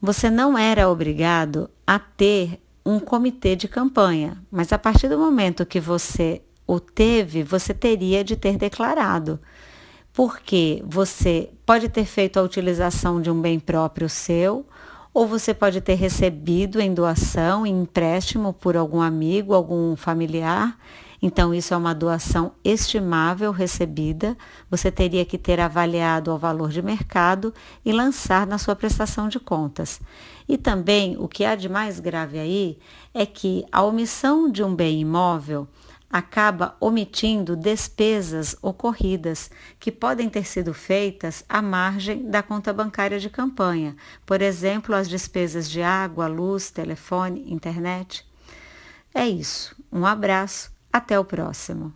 você não era obrigado a ter um comitê de campanha, mas a partir do momento que você o teve, você teria de ter declarado. Porque você pode ter feito a utilização de um bem próprio seu, ou você pode ter recebido em doação, em empréstimo por algum amigo, algum familiar. Então, isso é uma doação estimável recebida. Você teria que ter avaliado ao valor de mercado e lançar na sua prestação de contas. E também, o que há de mais grave aí é que a omissão de um bem imóvel acaba omitindo despesas ocorridas que podem ter sido feitas à margem da conta bancária de campanha, por exemplo, as despesas de água, luz, telefone, internet. É isso. Um abraço, até o próximo.